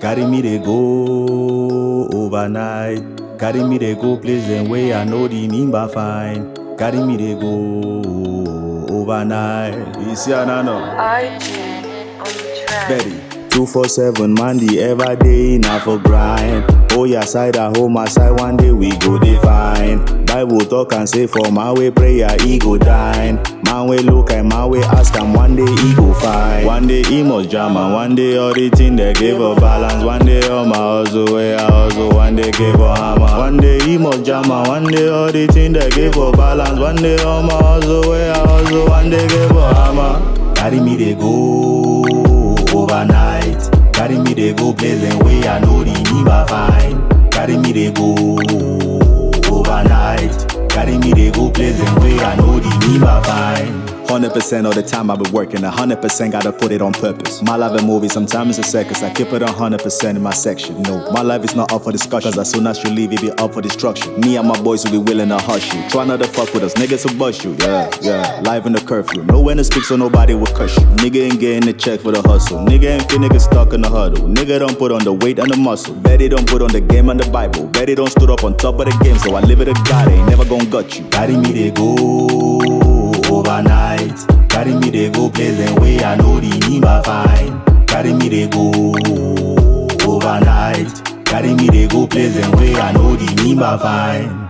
Carry me they go overnight. Carry me they go places where I know the nimba fine. Carry me they go overnight. You see another? RJ on the track. Betty. 247 man the ever day enough for grind. Oh yeah, side at home, my side one day we go define. Bible talk and say for my way prayer he go dine. Man way look and my way ask and one day he go find. One day he must jam and one day all the thing they give a balance. One day all my hustle way I hustle, one day give a hammer. One day he must jam and one day all the thing they give a balance. One day all my hustle way I hustle, one day give a hammer. Carry me they go they go places way I know the nimba fine. Carry me they go overnight. Carry me they go places where I know the nimba fine. 100% of the time I've been working, 100% gotta put it on purpose. My life a movie, sometimes it's a circus. I keep it 100% in my section. No, my life is not up for discussion. Cause as soon as you leave, it be up for destruction. Me and my boys will be willing to hush you. Try not to fuck with us, niggas will bust you. Yeah, yeah. Live in the curfew. No when to speak, so nobody will cuss you. Nigga ain't getting the check for the hustle. Nigga ain't fit nigga stuck in the huddle. Nigga don't put on the weight and the muscle. Betty don't put on the game and the Bible. Betty don't stood up on top of the game, so I live it a God. Ain't never gonna gut you. Carry me, they go. They go places way I know the nimba fine. Carry me they go overnight. Carry me they go places where I know the nimba fine.